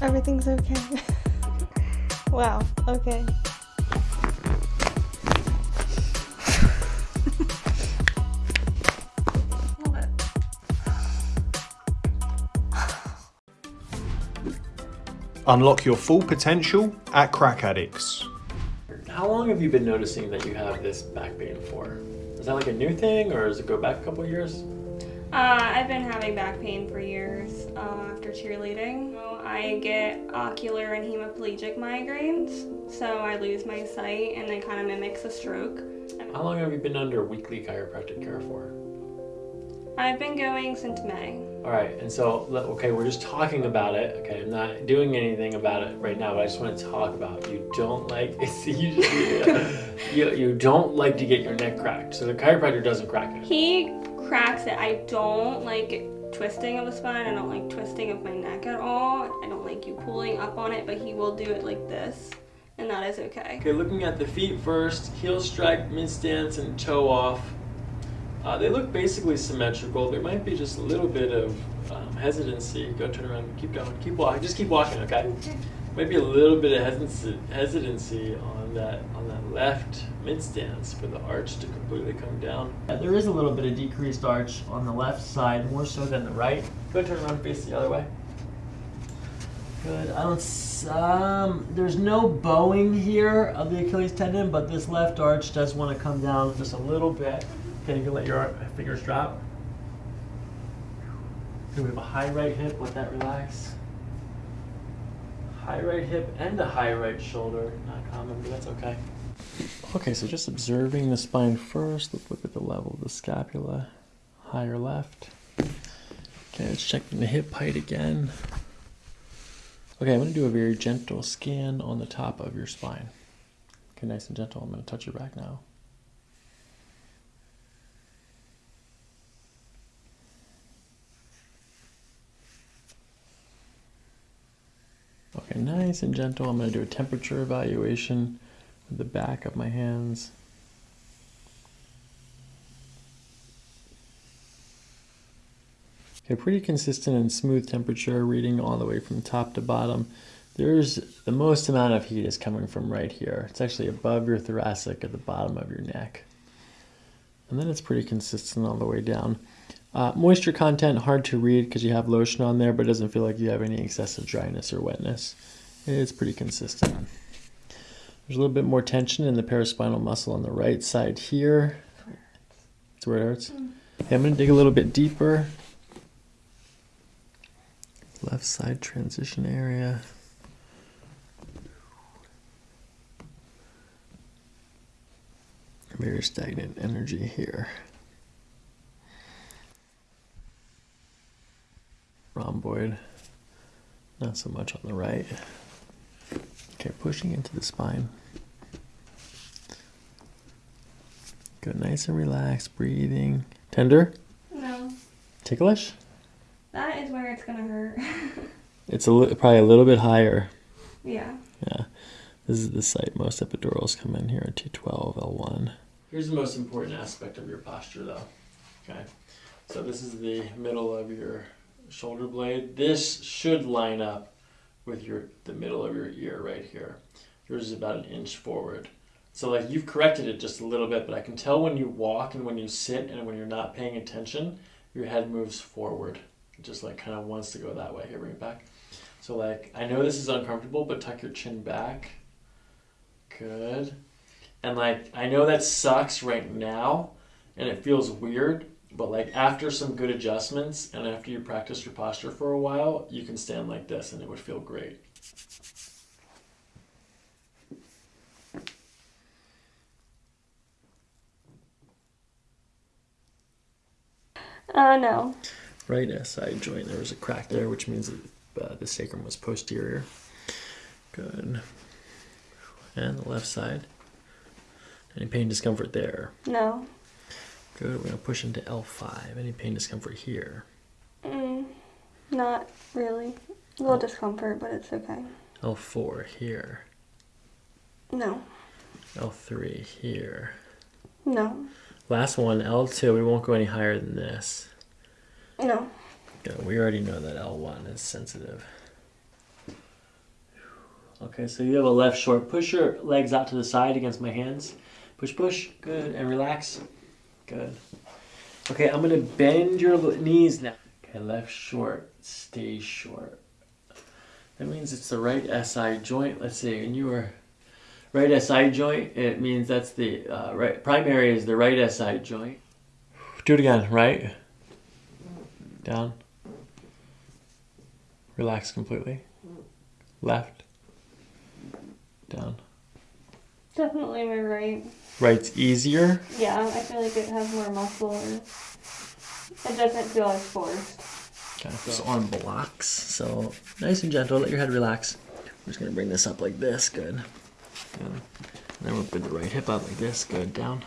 Everything's okay. wow, okay. Unlock your full potential at Crack Addicts. How long have you been noticing that you have this back pain for? Is that like a new thing or does it go back a couple years? Uh, I've been having back pain for years uh, after cheerleading. I get ocular and hemiplegic migraines, so I lose my sight and it kind of mimics a stroke. How long have you been under weekly chiropractic care for? I've been going since May. All right, and so okay, we're just talking about it. Okay, I'm not doing anything about it right now, but I just want to talk about it. you don't like you, just, you you don't like to get your neck cracked. So the chiropractor doesn't crack it. He cracks it. I don't like twisting of the spine. I don't like twisting of my neck at all. I don't like you pulling up on it, but he will do it like this, and that is okay. Okay, looking at the feet first, heel strike, mid stance, and toe off. Uh, they look basically symmetrical. There might be just a little bit of um, hesitancy. Go turn around, keep going, keep walking. Just keep walking, okay? Maybe a little bit of hesitancy, on that on that left mid stance for the arch to completely come down. Yeah, there is a little bit of decreased arch on the left side, more so than the right. Go turn around, face the other way. Good. I don't. Um, there's no bowing here of the Achilles tendon, but this left arch does want to come down just a little bit. Okay, you can let your fingers drop. Okay, we have a high right hip. Let that relax. High right hip and a high right shoulder. Not common, but that's okay. Okay, so just observing the spine first. Let's look at the level of the scapula. Higher left. Okay, let's check the hip height again. Okay, I'm going to do a very gentle scan on the top of your spine. Okay, nice and gentle. I'm going to touch your back now. Okay, nice and gentle. I'm going to do a temperature evaluation with the back of my hands. Okay, pretty consistent and smooth temperature reading all the way from top to bottom. There's the most amount of heat is coming from right here. It's actually above your thoracic at the bottom of your neck. And then it's pretty consistent all the way down. Uh, moisture content, hard to read because you have lotion on there, but it doesn't feel like you have any excessive dryness or wetness. It's pretty consistent. There's a little bit more tension in the paraspinal muscle on the right side here. That's where it hurts. Mm. Okay, I'm going to dig a little bit deeper. Left side transition area. Very stagnant energy here. Rhomboid. Not so much on the right. Okay, pushing into the spine. Good, nice and relaxed, breathing. Tender? No. Ticklish? That is where it's gonna hurt. it's a li- probably a little bit higher. Yeah. Yeah. This is the site most epidurals come in here at T12, L1. Here's the most important aspect of your posture though. Okay. So this is the middle of your shoulder blade. This should line up with your the middle of your ear right here. Yours is about an inch forward. So like you've corrected it just a little bit, but I can tell when you walk and when you sit and when you're not paying attention, your head moves forward. It just like kind of wants to go that way. Here, bring it back. So like I know this is uncomfortable, but tuck your chin back. Good. And like I know that sucks right now and it feels weird, but like after some good adjustments and after you practice your posture for a while, you can stand like this and it would feel great. Uh, no. Right SI joint, there was a crack there, which means that uh, the sacrum was posterior. Good. And the left side. Any pain, discomfort there? No. Good. We're going to push into L5. Any pain, discomfort here? Mm, not really. A little discomfort, but it's okay. L4 here. No. L3 here. No. Last one, L2. We won't go any higher than this. No. Good. We already know that L1 is sensitive. Okay, so you have a left short. Push your legs out to the side against my hands. Push, push. Good. And relax. Good. Okay, I'm gonna bend your knees now. Okay, left short. Stay short. That means it's the right SI joint. Let's see. And you were right SI joint. It means that's the uh, right primary is the right SI joint. Do it again. Right. Down. Relax completely. Left. Down. Definitely my right. Right's easier. Yeah, I feel like it has more muscle it doesn't feel as forced. Kind of feels arm blocks. So nice and gentle. Let your head relax. We're just gonna bring this up like this. Good. Good. And then we'll bring the right hip up like this. Good. Down.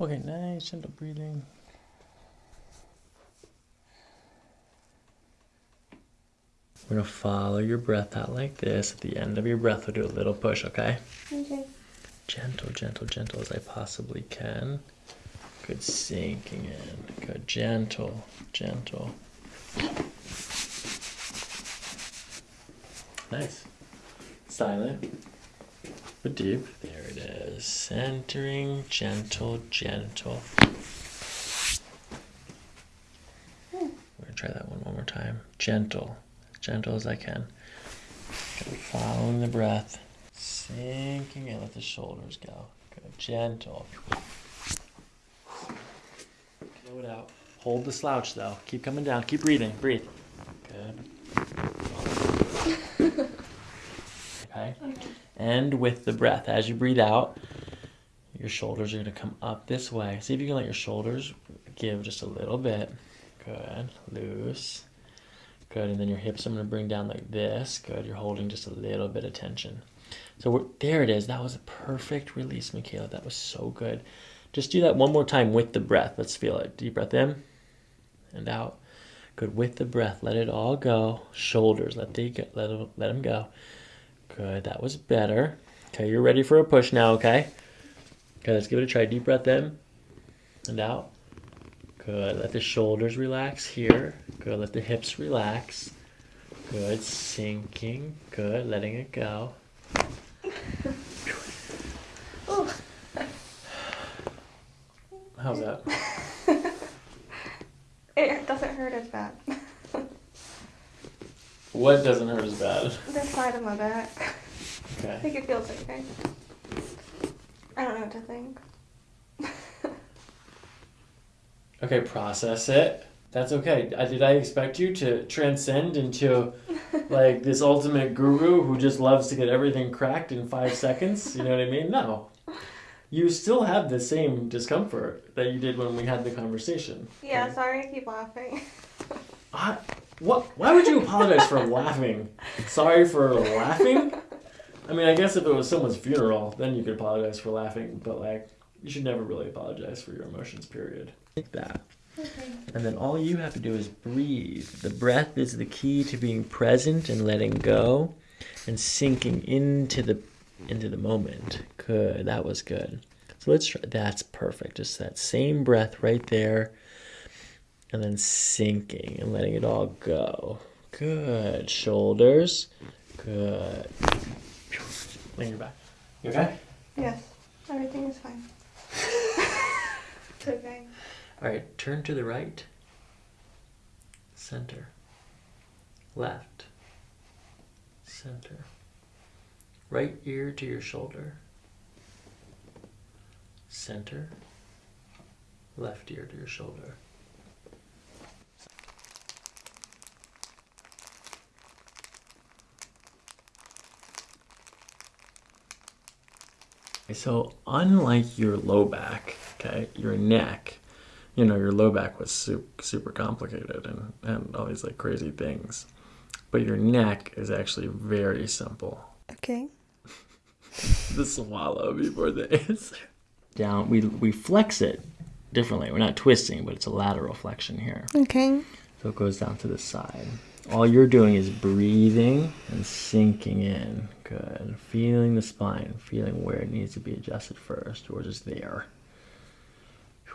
Okay. Nice gentle breathing. We're gonna follow your breath out like this. At the end of your breath, we'll do a little push. Okay. Okay. gentle, gentle, gentle as I possibly can. Good sinking in. Good gentle, gentle. Nice. Silent, deep. There it is. Centering, gentle, gentle. We're gonna try that one one more time. Gentle, as gentle as I can. Following the breath. Sinking in, let the shoulders go. Good, gentle. Blow it out. Hold the slouch though. Keep coming down. Keep breathing. Breathe. Good. Okay. And with the breath, as you breathe out, your shoulders are going to come up this way. See if you can let your shoulders give just a little bit. Good. Loose. Good. And then your hips I'm going to bring down like this. Good. You're holding just a little bit of tension. So there it is. That was a perfect release, Michaela. That was so good. Just do that one more time with the breath. Let's feel it. Deep breath in and out. Good. With the breath, let it all go. Shoulders, let they go, let let them go. Good. That was better. Okay, you're ready for a push now. Okay. Okay, let's give it a try. Deep breath in and out. Good. Let the shoulders relax here. Good. Let the hips relax. Good. Sinking. Good. Letting it go. How's that? It doesn't hurt as bad. What doesn't hurt as bad? this side of my back. Okay. I think it feels okay. I don't know what to think. Okay, process it. That's okay. I, did I expect you to transcend into like this ultimate guru who just loves to get everything cracked in five seconds? You know what I mean? No. You still have the same discomfort that you did when we had the conversation. Yeah, sorry, I keep laughing. I, what? Why would you apologize for laughing? Sorry for laughing? I mean, I guess if it was someone's funeral, then you could apologize for laughing, but like, you should never really apologize for your emotions, period. Like that. Okay. And then all you have to do is breathe. The breath is the key to being present and letting go and sinking into the into the moment. Good. That was good. So let's try that's perfect. Just that same breath right there. And then sinking and letting it all go. Good. Shoulders. Good. Lean your back. You okay? Yes, everything is fine. it's okay. All right, turn to the right. Center. Left. Center. Right ear to your shoulder. Center. left ear to your shoulder. So, unlike your low back, okay, your neck, you know, your low back was super, super complicated and, and all these like crazy things. But your neck is actually very simple. Okay. The swallow before the answer. Down, we, we flex it differently. We're not twisting, but it's a lateral flexion here. Okay. So it goes down to the side. All you're doing is breathing and sinking in. Good. Feeling the spine, feeling where it needs to be adjusted first, or just there.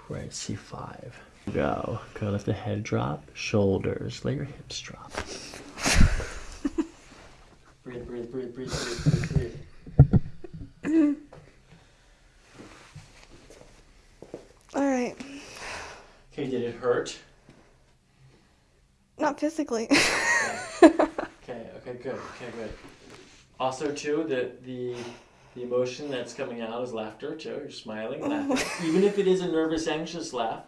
Right, C5. Go. Go. Let the head drop. Shoulders. Let your hips drop. breathe, breathe, breathe, breathe, breathe, breathe, breathe. All right. Okay, did it hurt? Not physically. Okay, okay, good, okay, good. Also, too, the the the emotion that's coming out is laughter too. You're smiling, laughing, even if it is a nervous, anxious laugh.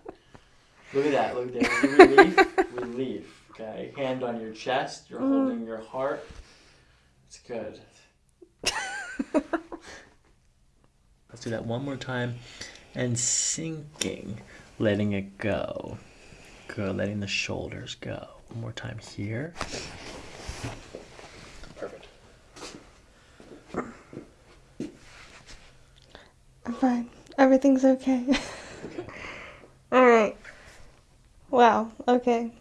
Look at that. Look there. Relief, relief. Okay, hand on your chest. You're mm. holding your heart. It's good. Let's do that one more time, and sinking, letting it go. Good, letting the shoulders go. One more time here. Perfect. I'm fine. Everything's okay. All right. Wow. Okay.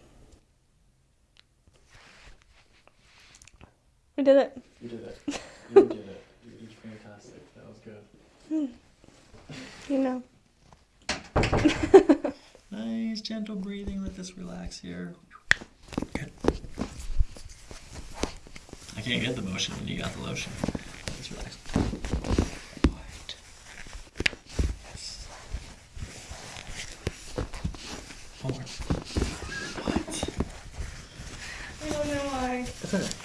We did it. You did it. You did it. You did fantastic. That was good. Hmm. You know. Nice, gentle breathing. Let this relax here. Good. I can't get the motion when you got the lotion. Let's relax. Right. Yes. What? I don't know why. That's alright.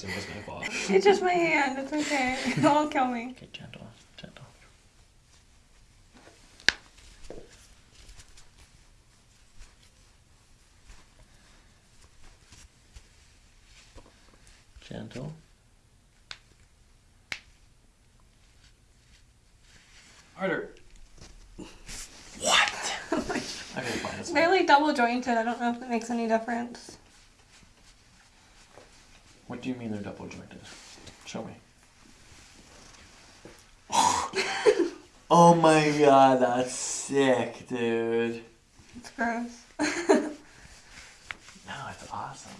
that, that actually was my fault. It's just my hand. It's okay. It won't kill me. Okay, gentle, gentle. Gentle. Harder. What? okay, fine. That's fine. Barely double jointed. I don't know if it makes any difference. What do you mean they're double jointed? Show me. oh my god, that's sick, dude. It's gross. No, it's awesome.